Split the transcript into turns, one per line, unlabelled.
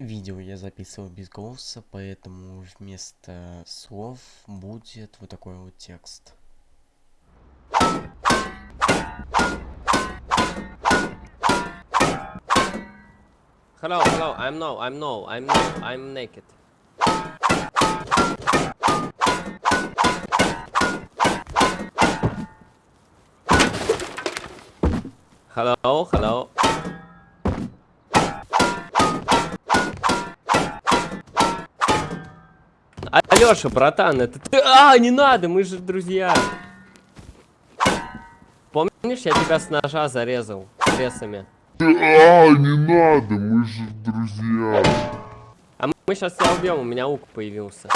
Видео я записывал без голоса, поэтому вместо слов будет вот такой вот текст.
Hello, hello, I'm no, I'm no, I'm no, I'm naked. Hello, hello. Алёша, братан, это ты... А, не надо, мы же друзья. Помнишь, я тебя с ножа зарезал ресами?
А, не надо, мы же друзья.
А мы сейчас тебя убьем, у меня лук появился.